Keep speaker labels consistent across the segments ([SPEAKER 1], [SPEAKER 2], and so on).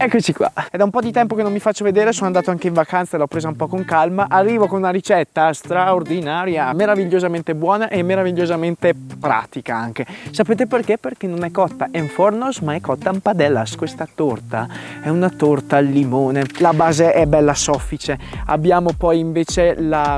[SPEAKER 1] Eccoci qua, è da un po' di tempo che non mi faccio vedere, sono andato anche in vacanza e l'ho presa un po' con calma. Arrivo con una ricetta straordinaria, meravigliosamente buona e meravigliosamente pratica anche. Sapete perché? Perché non è cotta en fornos ma è cotta in padellas. Questa torta è una torta al limone, la base è bella soffice. Abbiamo poi invece la,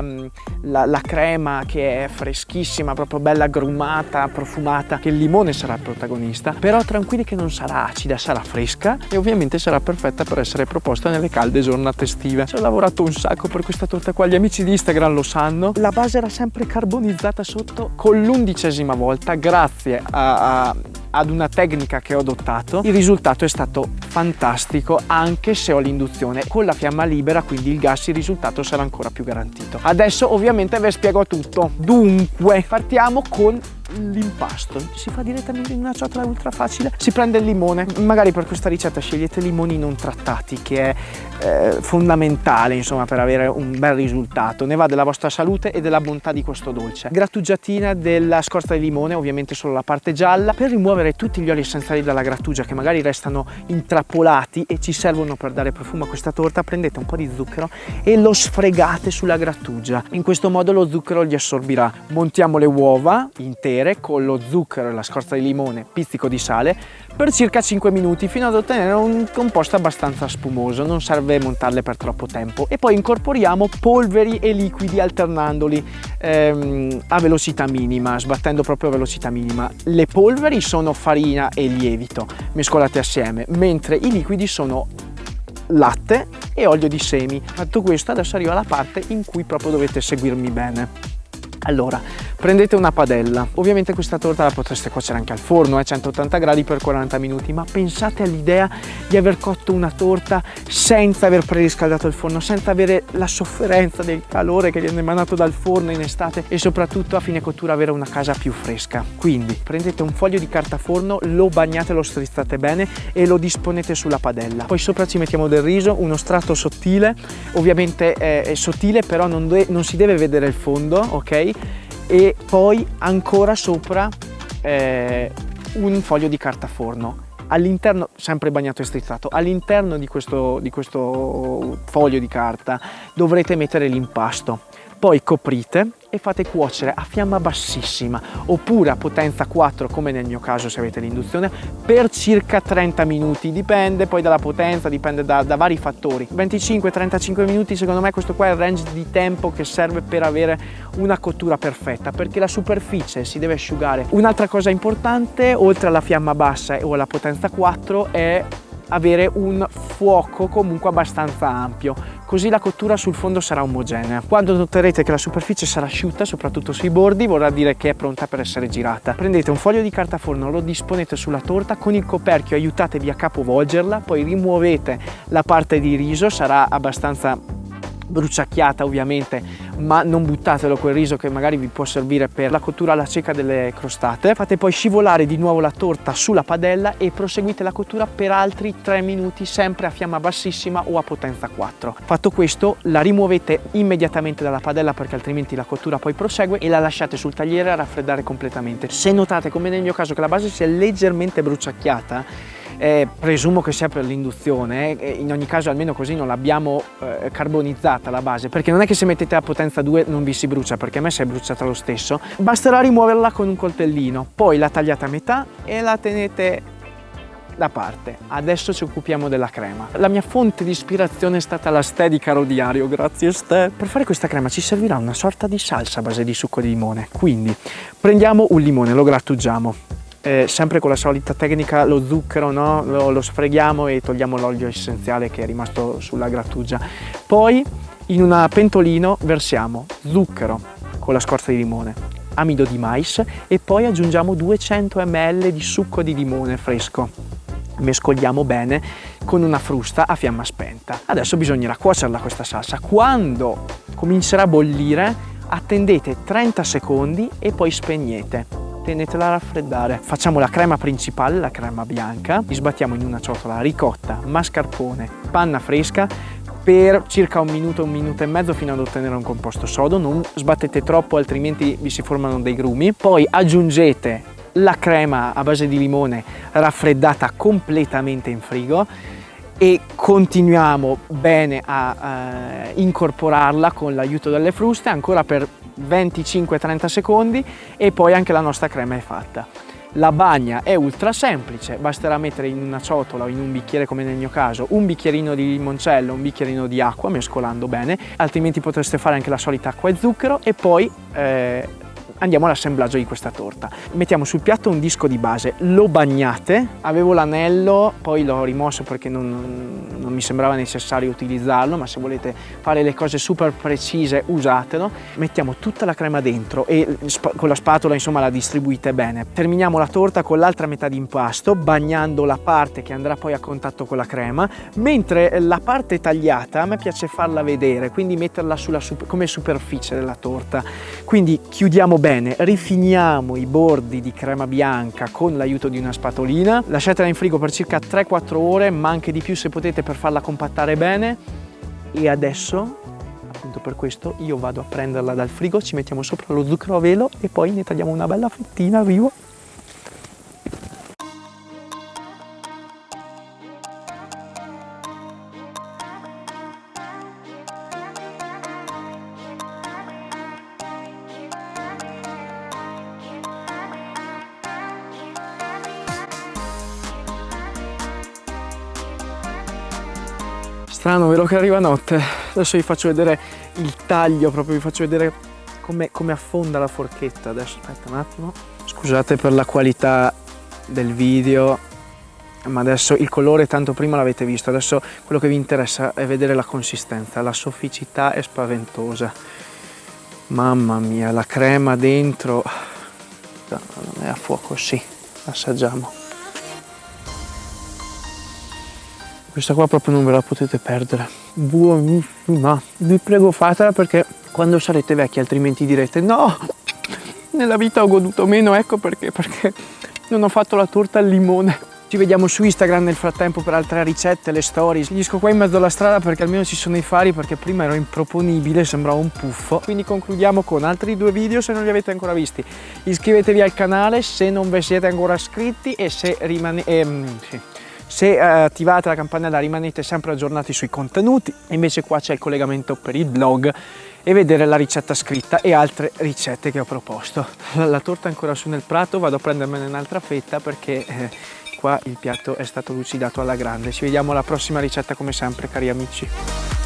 [SPEAKER 1] la, la crema che è freschissima, proprio bella agrumata, profumata, che il limone sarà il protagonista. Però tranquilli che non sarà acida, sarà fresca e ovviamente sarà sarà perfetta per essere proposta nelle calde giornate estive. Ci ho lavorato un sacco per questa torta qua, gli amici di Instagram lo sanno. La base era sempre carbonizzata sotto con l'undicesima volta grazie a, a ad una tecnica che ho adottato il risultato è stato fantastico anche se ho l'induzione con la fiamma libera quindi il gas il risultato sarà ancora più garantito adesso ovviamente vi spiego tutto dunque partiamo con l'impasto si fa direttamente in una ciotola ultra facile. Si prende il limone magari per questa ricetta scegliete limoni non trattati che è eh, fondamentale insomma per avere un bel risultato. Ne va della vostra salute e della bontà di questo dolce. Grattugiatina della scorza di limone ovviamente solo la parte gialla per rimuovere tutti gli oli essenziali dalla grattugia che magari restano intrappolati e ci servono per dare profumo a questa torta prendete un po' di zucchero e lo sfregate sulla grattugia. In questo modo lo zucchero li assorbirà. Montiamo le uova intere con lo zucchero e la scorza di limone, pizzico di sale per circa 5 minuti fino ad ottenere un composto abbastanza spumoso, non serve montarle per troppo tempo e poi incorporiamo polveri e liquidi alternandoli ehm, a velocità minima, sbattendo proprio a velocità minima. Le polveri sono farina e lievito mescolate assieme, mentre i liquidi sono latte e olio di semi. Fatto questo adesso arriva la parte in cui proprio dovete seguirmi bene. Allora, prendete una padella, ovviamente questa torta la potreste cuocere anche al forno a eh, 180 gradi per 40 minuti, ma pensate all'idea di aver cotto una torta senza aver preriscaldato il forno, senza avere la sofferenza del calore che viene emanato dal forno in estate e soprattutto a fine cottura avere una casa più fresca. Quindi prendete un foglio di carta forno, lo bagnate, lo strizzate bene e lo disponete sulla padella. Poi sopra ci mettiamo del riso, uno strato sottile, ovviamente è sottile però non, non si deve vedere il fondo, ok? E poi ancora sopra eh, un foglio di carta forno. All'interno, sempre bagnato e strizzato, all'interno di di questo foglio di carta dovrete mettere l'impasto poi coprite e fate cuocere a fiamma bassissima oppure a potenza 4 come nel mio caso se avete l'induzione per circa 30 minuti. Dipende poi dalla potenza dipende da, da vari fattori. 25-35 minuti secondo me questo qua è il range di tempo che serve per avere una cottura perfetta perché la superficie si deve asciugare. Un'altra cosa importante oltre alla fiamma bassa o alla potenza 4 è avere un fuoco comunque abbastanza ampio così la cottura sul fondo sarà omogenea. Quando noterete che la superficie sarà asciutta, soprattutto sui bordi, vorrà dire che è pronta per essere girata. Prendete un foglio di carta forno, lo disponete sulla torta, con il coperchio aiutatevi a capovolgerla, poi rimuovete la parte di riso, sarà abbastanza bruciacchiata ovviamente ma non buttatelo quel riso che magari vi può servire per la cottura alla cieca delle crostate. Fate poi scivolare di nuovo la torta sulla padella e proseguite la cottura per altri 3 minuti sempre a fiamma bassissima o a potenza 4 fatto questo la rimuovete immediatamente dalla padella perché altrimenti la cottura poi prosegue e la lasciate sul tagliere a raffreddare completamente. Se notate come nel mio caso che la base sia leggermente bruciacchiata eh, presumo che sia per l'induzione, eh, in ogni caso almeno così non l'abbiamo eh, carbonizzata la base, perché non è che se mettete a potenza 2 non vi si brucia, perché a me si è bruciata lo stesso, basterà rimuoverla con un coltellino, poi la tagliate a metà e la tenete da parte. Adesso ci occupiamo della crema. La mia fonte di ispirazione è stata la Ste di Caro Diario, grazie Ste. Per fare questa crema ci servirà una sorta di salsa a base di succo di limone, quindi prendiamo un limone, lo grattugiamo, eh, sempre con la solita tecnica lo zucchero no? lo, lo sfreghiamo e togliamo l'olio essenziale che è rimasto sulla grattugia. Poi in un pentolino versiamo zucchero con la scorza di limone amido di mais e poi aggiungiamo 200 ml di succo di limone fresco. Mescoliamo bene con una frusta a fiamma spenta. Adesso bisognerà cuocerla questa salsa. Quando comincerà a bollire attendete 30 secondi e poi spegnete tenetela a raffreddare. Facciamo la crema principale, la crema bianca, sbattiamo in una ciotola ricotta, mascarpone, panna fresca. Per circa un minuto, un minuto e mezzo fino ad ottenere un composto sodo, non sbattete troppo altrimenti vi si formano dei grumi, poi aggiungete la crema a base di limone raffreddata completamente in frigo. E continuiamo bene a eh, incorporarla con l'aiuto delle fruste. Ancora per 25-30 secondi e poi anche la nostra crema è fatta. La bagna è ultra semplice, basterà mettere in una ciotola o in un bicchiere come nel mio caso un bicchierino di limoncello, un bicchierino di acqua mescolando bene, altrimenti potreste fare anche la solita acqua e zucchero e poi eh, andiamo all'assemblaggio di questa torta. Mettiamo sul piatto un disco di base, lo bagnate, avevo l'anello, poi l'ho rimosso perché non, non, mi sembrava necessario utilizzarlo, ma se volete fare le cose super precise usatelo. Mettiamo tutta la crema dentro e con la spatola insomma la distribuite bene. Terminiamo la torta con l'altra metà di impasto, bagnando la parte che andrà poi a contatto con la crema, mentre la parte tagliata a me piace farla vedere, quindi metterla sulla, come superficie della torta. Quindi chiudiamo bene Bene, rifiniamo i bordi di crema bianca con l'aiuto di una spatolina, lasciatela in frigo per circa 3-4 ore, ma anche di più se potete per farla compattare bene. E adesso, appunto per questo, io vado a prenderla dal frigo, ci mettiamo sopra lo zucchero a velo e poi ne tagliamo una bella fettina, arrivo. Strano vero che arriva notte. Adesso vi faccio vedere il taglio proprio vi faccio vedere come, come affonda la forchetta. Adesso aspetta un attimo. Scusate per la qualità del video ma adesso il colore tanto prima l'avete visto. Adesso quello che vi interessa è vedere la consistenza la sofficità è spaventosa. Mamma mia la crema dentro non è a fuoco sì assaggiamo questa qua proprio non ve la potete perdere buonissima vi prego fatela perché quando sarete vecchi altrimenti direte no nella vita ho goduto meno ecco perché perché non ho fatto la torta al limone ci vediamo su Instagram nel frattempo per altre ricette, le storie. Finisco qua in mezzo alla strada perché almeno ci sono i fari perché prima ero improponibile, sembrava un puffo. Quindi concludiamo con altri due video se non li avete ancora visti. Iscrivetevi al canale se non vi siete ancora iscritti e se rimanete... Ehm, sì se eh, attivate la campanella rimanete sempre aggiornati sui contenuti, invece qua c'è il collegamento per il blog e vedere la ricetta scritta e altre ricette che ho proposto. La torta è ancora su nel prato, vado a prendermene un'altra fetta perché eh, qua il piatto è stato lucidato alla grande. Ci vediamo alla prossima ricetta come sempre cari amici.